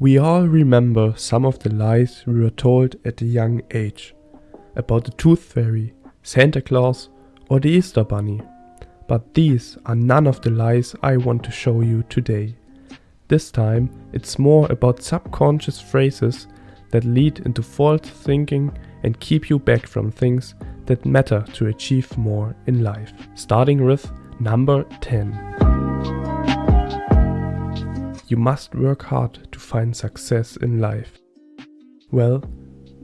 We all remember some of the lies we were told at a young age about the Tooth Fairy, Santa Claus, or the Easter Bunny. But these are none of the lies I want to show you today. This time, it's more about subconscious phrases that lead into false thinking and keep you back from things that matter to achieve more in life. Starting with number 10. You must work hard to find success in life. Well,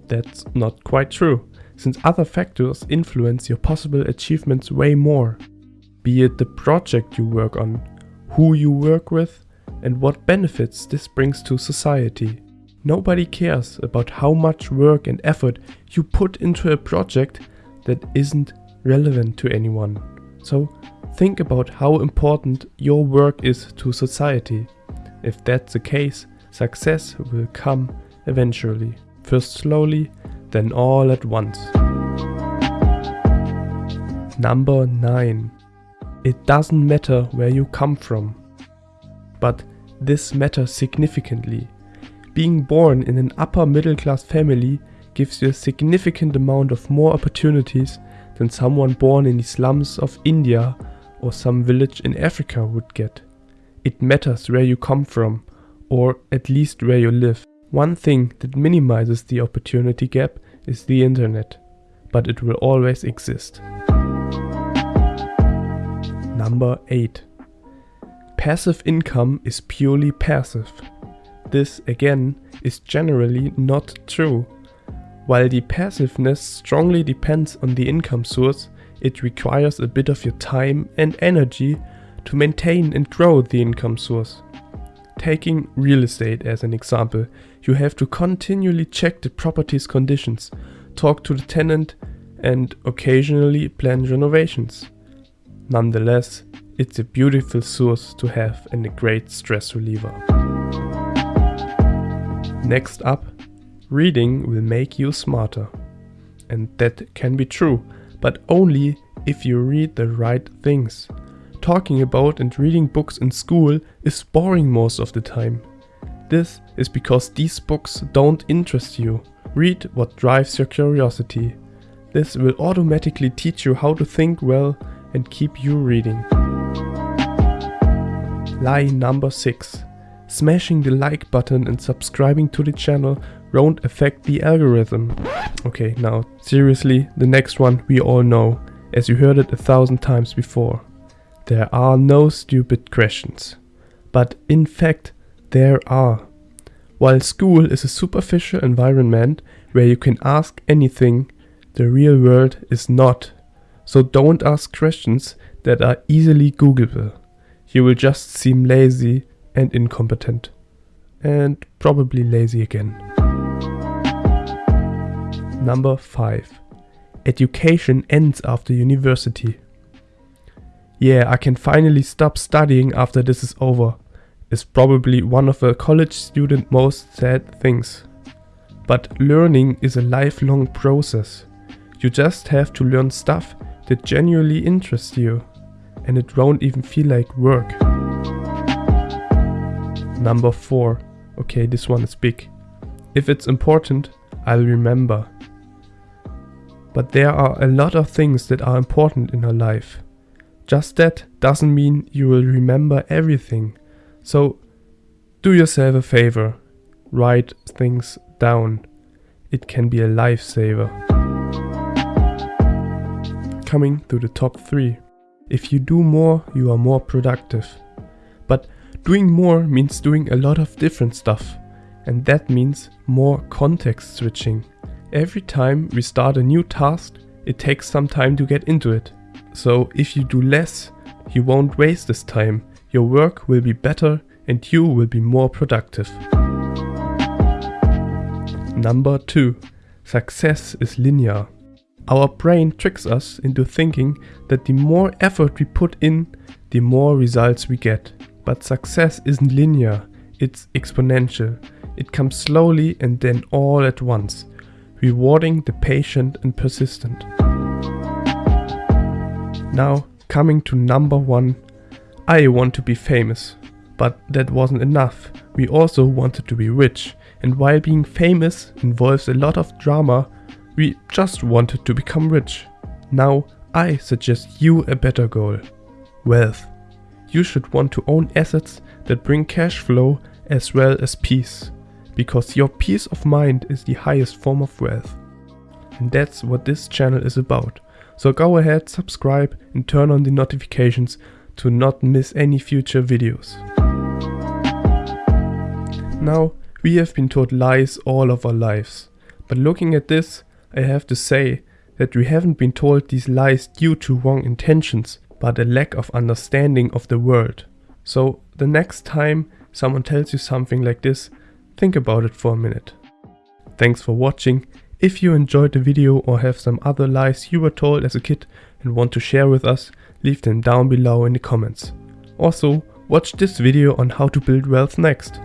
that's not quite true, since other factors influence your possible achievements way more. Be it the project you work on, who you work with, and what benefits this brings to society. Nobody cares about how much work and effort you put into a project that isn't relevant to anyone. So think about how important your work is to society. If that's the case, success will come eventually. First slowly, then all at once. Number 9. It doesn't matter where you come from. But this matters significantly. Being born in an upper middle class family gives you a significant amount of more opportunities than someone born in the slums of India or some village in Africa would get. It matters where you come from, or at least where you live. One thing that minimizes the opportunity gap is the internet, but it will always exist. Number 8. Passive income is purely passive. This again is generally not true. While the passiveness strongly depends on the income source, it requires a bit of your time and energy to maintain and grow the income source. Taking real estate as an example, you have to continually check the property's conditions, talk to the tenant, and occasionally plan renovations. Nonetheless, it's a beautiful source to have and a great stress reliever. Next up, reading will make you smarter. And that can be true, but only if you read the right things. Talking about and reading books in school is boring most of the time. This is because these books don't interest you. Read what drives your curiosity. This will automatically teach you how to think well and keep you reading. Lie number 6. Smashing the like button and subscribing to the channel won't affect the algorithm. Okay, now seriously, the next one we all know, as you heard it a thousand times before. There are no stupid questions. But in fact, there are. While school is a superficial environment where you can ask anything, the real world is not. So don't ask questions that are easily Googleable. You will just seem lazy and incompetent. And probably lazy again. Number 5. Education ends after university. Yeah, I can finally stop studying after this is over. Is probably one of a college student most sad things. But learning is a lifelong process. You just have to learn stuff that genuinely interests you. And it won't even feel like work. Number 4. Okay, this one is big. If it's important, I'll remember. But there are a lot of things that are important in our life. Just that doesn't mean you will remember everything. So do yourself a favor. Write things down. It can be a lifesaver. Coming to the top 3. If you do more, you are more productive. But doing more means doing a lot of different stuff. And that means more context switching. Every time we start a new task, it takes some time to get into it. So if you do less, you won't waste this time. Your work will be better and you will be more productive. Number 2. Success is linear. Our brain tricks us into thinking that the more effort we put in, the more results we get. But success isn't linear, it's exponential. It comes slowly and then all at once, rewarding the patient and persistent. Now, coming to number one, I want to be famous. But that wasn't enough. we also wanted to be rich, and while being famous involves a lot of drama, we just wanted to become rich. Now I suggest you a better goal. Wealth. You should want to own assets that bring cash flow as well as peace, because your peace of mind is the highest form of wealth. And that's what this channel is about. So go ahead, subscribe and turn on the notifications to not miss any future videos. Now, we have been told lies all of our lives. But looking at this, I have to say that we haven't been told these lies due to wrong intentions, but a lack of understanding of the world. So the next time someone tells you something like this, think about it for a minute. Thanks for watching. If you enjoyed the video or have some other lies you were told as a kid and want to share with us, leave them down below in the comments. Also, watch this video on how to build wealth next.